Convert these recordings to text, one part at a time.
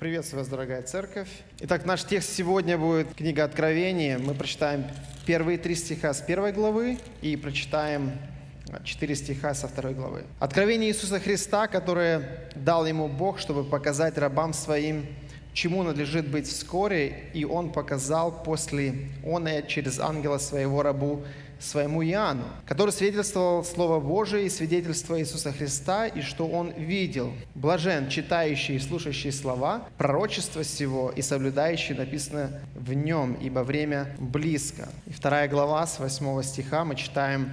Приветствую вас, дорогая церковь. Итак, наш текст сегодня будет книга Откровения. Мы прочитаем первые три стиха с первой главы и прочитаем четыре стиха со второй главы. Откровение Иисуса Христа, которое дал ему Бог, чтобы показать рабам своим, чему надлежит быть вскоре, и он показал после он через ангела своего рабу своему Иоанну, который свидетельствовал Слово Божие и свидетельство Иисуса Христа, и что он видел. Блажен, читающий и слушающий слова, пророчество сего и соблюдающий написано в нем, ибо время близко. И вторая глава с 8 стиха мы читаем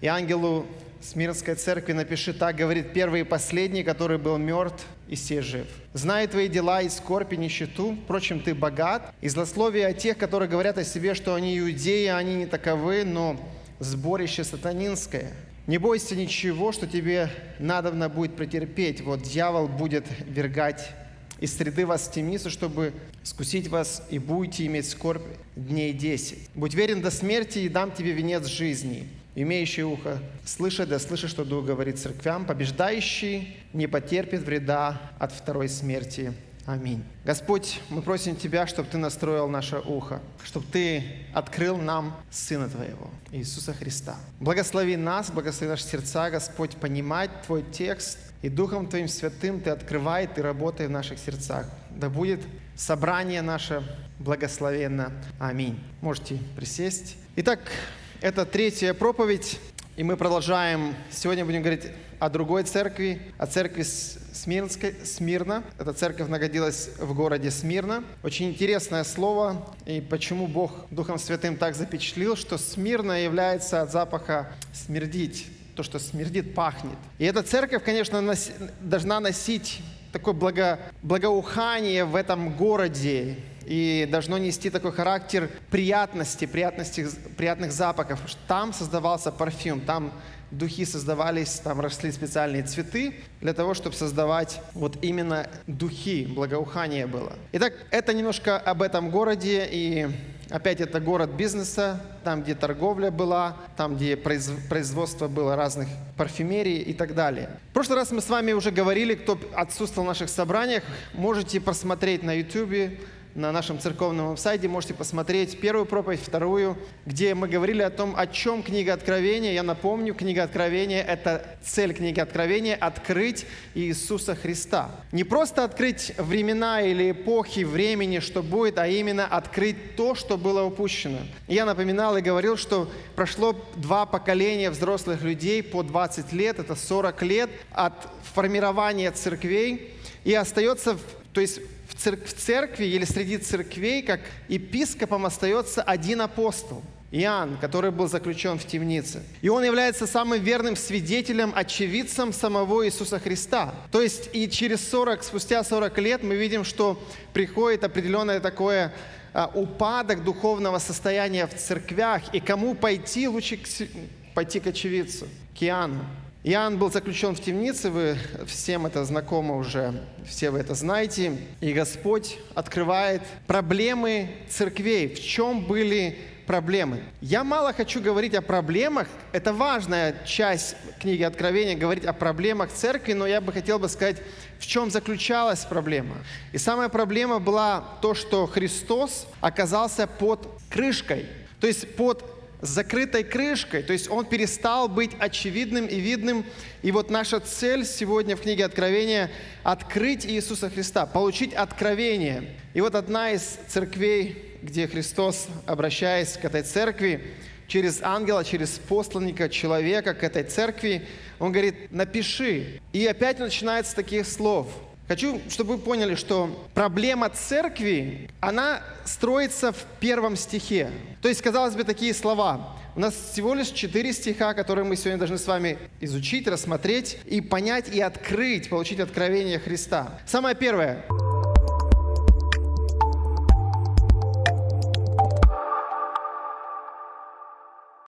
«И ангелу Смирнской церкви напиши так, говорит первый и последний, который был мертв и все жив. Знай твои дела и скорбь и нищету, впрочем, ты богат, и злословие о тех, которые говорят о себе, что они иудеи, они не таковы, но сборище сатанинское. Не бойся ничего, что тебе надобно будет претерпеть. Вот дьявол будет вергать из среды вас в темницу, чтобы скусить вас, и будете иметь скорбь дней десять. Будь верен до смерти, и дам тебе венец жизни имеющий ухо, слышит, да слышит, что Дух говорит церквям, побеждающий не потерпит вреда от второй смерти. Аминь. Господь, мы просим Тебя, чтобы Ты настроил наше ухо, чтобы Ты открыл нам Сына Твоего, Иисуса Христа. Благослови нас, благослови наши сердца, Господь, понимать Твой текст, и Духом Твоим Святым Ты открывай, Ты работай в наших сердцах. Да будет собрание наше благословенно. Аминь. Можете присесть. Итак, это третья проповедь, и мы продолжаем. Сегодня будем говорить о другой церкви, о церкви Смирнской, Смирна. Эта церковь находилась в городе Смирна. Очень интересное слово, и почему Бог Духом Святым так запечатлил, что Смирна является от запаха смердить, то, что смердит, пахнет. И эта церковь, конечно, нос, должна носить такое благо, благоухание в этом городе, и должно нести такой характер приятности, приятности приятных запахов. Там создавался парфюм, там духи создавались, там росли специальные цветы для того, чтобы создавать вот именно духи, благоухание было. Итак, это немножко об этом городе, и опять это город бизнеса, там, где торговля была, там, где производство было разных парфюмерий и так далее. В прошлый раз мы с вами уже говорили, кто отсутствовал в наших собраниях, можете посмотреть на YouTube на нашем церковном сайте можете посмотреть первую проповедь, вторую, где мы говорили о том, о чем книга Откровения. Я напомню, книга Откровения – это цель книги Откровения – открыть Иисуса Христа. Не просто открыть времена или эпохи времени, что будет, а именно открыть то, что было упущено. Я напоминал и говорил, что прошло два поколения взрослых людей по 20 лет, это 40 лет от формирования церквей, и остается, то есть в церкви или среди церквей, как епископом остается один апостол. Иоанн, который был заключен в темнице. И он является самым верным свидетелем, очевидцем самого Иисуса Христа. То есть и через 40, спустя 40 лет мы видим, что приходит определенное такое а, упадок духовного состояния в церквях. И кому пойти, лучше пойти к очевидцу, к Иоанну. Иоанн был заключен в темнице, вы всем это знакомо уже, все вы это знаете. И Господь открывает проблемы церквей. В чем были проблемы? Я мало хочу говорить о проблемах. Это важная часть книги Откровения, говорить о проблемах церкви, но я бы хотел бы сказать, в чем заключалась проблема. И самая проблема была то, что Христос оказался под крышкой, то есть под с закрытой крышкой, то есть он перестал быть очевидным и видным. И вот наша цель сегодня в книге Откровения – открыть Иисуса Христа, получить откровение. И вот одна из церквей, где Христос, обращаясь к этой церкви, через ангела, через посланника, человека к этой церкви, он говорит, напиши. И опять начинается с таких слов – Хочу, чтобы вы поняли, что проблема церкви, она строится в первом стихе. То есть, казалось бы, такие слова. У нас всего лишь четыре стиха, которые мы сегодня должны с вами изучить, рассмотреть и понять, и открыть, получить откровение Христа. Самое первое –